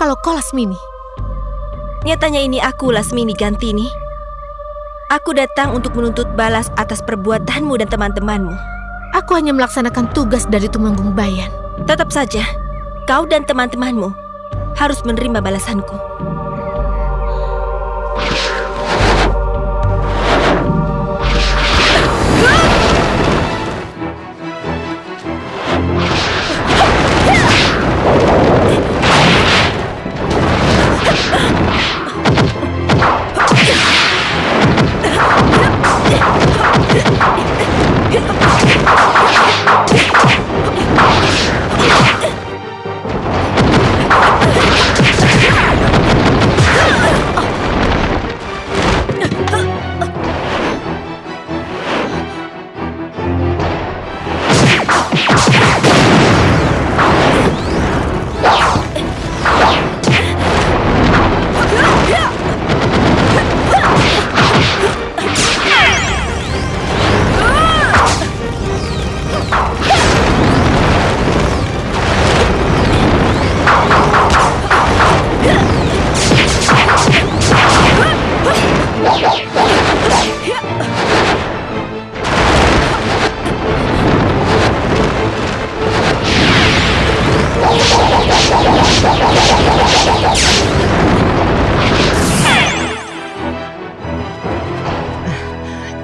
Kalau kau Lasmini. Nyatanya ini aku Lasmini Gantini. Aku datang untuk menuntut balas atas perbuatanmu dan teman-temanmu. Aku hanya melaksanakan tugas dari Tumenggung Bayan. Tetap saja, kau dan teman-temanmu harus menerima balasanku.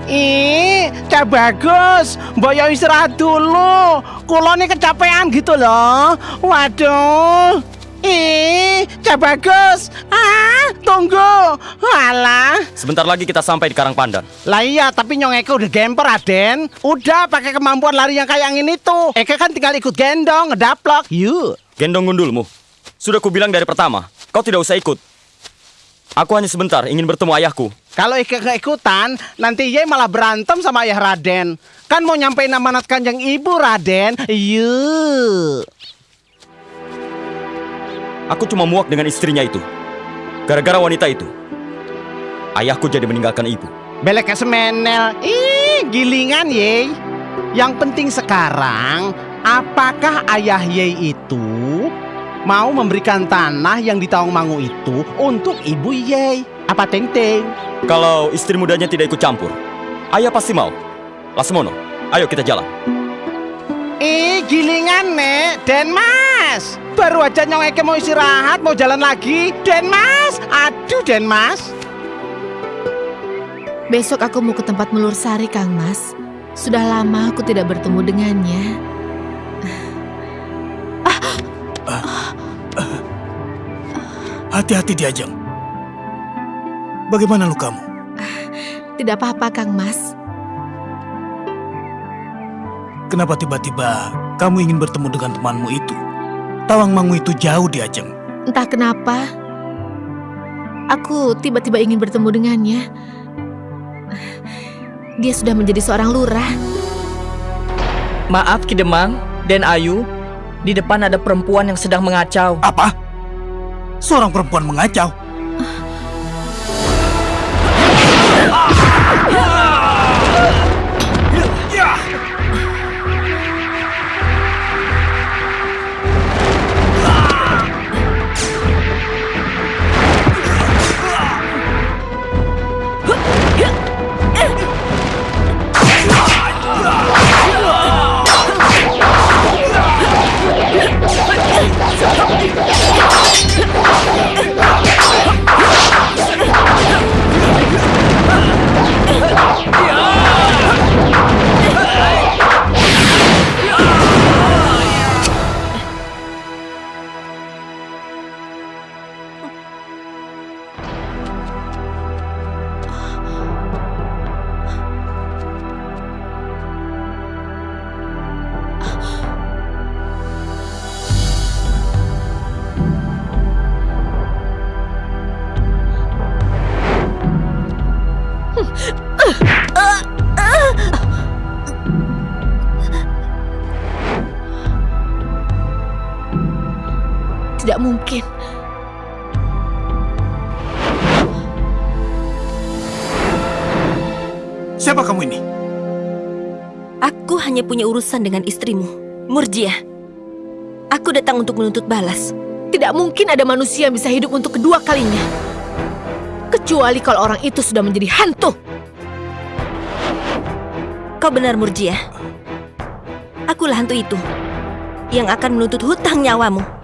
Ih, cak bagus. Mbok yo istirahat dulu. Kulo nih kecapean gitu loh. Waduh. Ih, cak bagus. Ah, tunggu. Alah. Sebentar lagi kita sampai di Karang Pandan. Lah iya, tapi Nyong Eke udah gemper, Aden. Udah pakai kemampuan lari yang kayak ini tuh. Eke kan tinggal ikut gendong, ngedaplok. Yuk. Gendong gundulmu. Sudah kubilang dari pertama, kau tidak usah ikut. Aku hanya sebentar ingin bertemu ayahku. Kalau Eke keikutan, nanti Ye malah berantem sama ayah Raden. Kan mau nyampein amanat kanjeng ibu, Raden. Yuk. Aku cuma muak dengan istrinya itu. Gara-gara wanita itu, ayahku jadi meninggalkan ibu. Belek semenel. Ih, gilingan ye. Yang penting sekarang, apakah ayah ye itu mau memberikan tanah yang di Taung Mangu itu untuk ibu ye? Apa teng teng? Kalau istri mudanya tidak ikut campur, ayah pasti mau. Lasmono, ayo kita jalan. Ih, gilingan nek, Den Mas. Baru aja nyong Eke mau istirahat, mau jalan lagi. Den Mas, aduh Den Mas. Besok aku mau ke tempat Melur Sari, Kang Mas. Sudah lama aku tidak bertemu dengannya. Hati-hati di Ajeng. Bagaimana lukamu? Tidak apa-apa, Kang Mas. Kenapa tiba-tiba kamu ingin bertemu dengan temanmu itu? Tawang Mangu itu jauh di Ajeng. Entah kenapa, aku tiba-tiba ingin bertemu dengannya. Dia sudah menjadi seorang lurah. Maaf Kidemang dan Ayu, di depan ada perempuan yang sedang mengacau. Apa? Seorang perempuan mengacau. Tidak mungkin. Siapa kamu ini? Aku hanya punya urusan dengan istrimu, Murjiah. Aku datang untuk menuntut balas. Tidak mungkin ada manusia yang bisa hidup untuk kedua kalinya. Kecuali kalau orang itu sudah menjadi hantu. Kau benar, Murjiah. Akulah hantu itu yang akan menuntut hutang nyawamu.